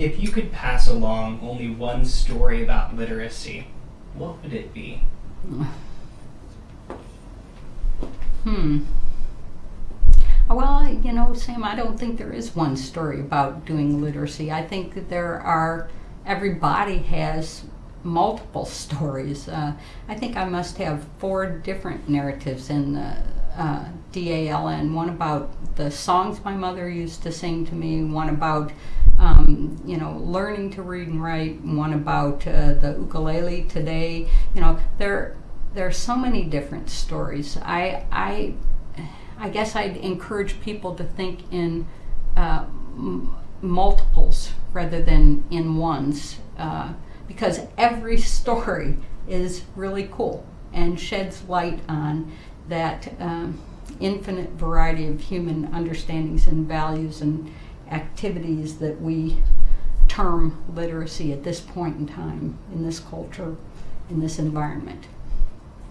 If you could pass along only one story about literacy, what would it be? Hmm. Well, you know, Sam, I don't think there is one story about doing literacy. I think that there are, everybody has multiple stories. Uh, I think I must have four different narratives in the uh, DALN one about the songs my mother used to sing to me, one about um, you know, learning to read and write, one about uh, the ukulele today. You know, there there are so many different stories. I I I guess I'd encourage people to think in uh, multiples rather than in ones, uh, because every story is really cool and sheds light on that um, infinite variety of human understandings and values and activities that we term literacy at this point in time in this culture, in this environment.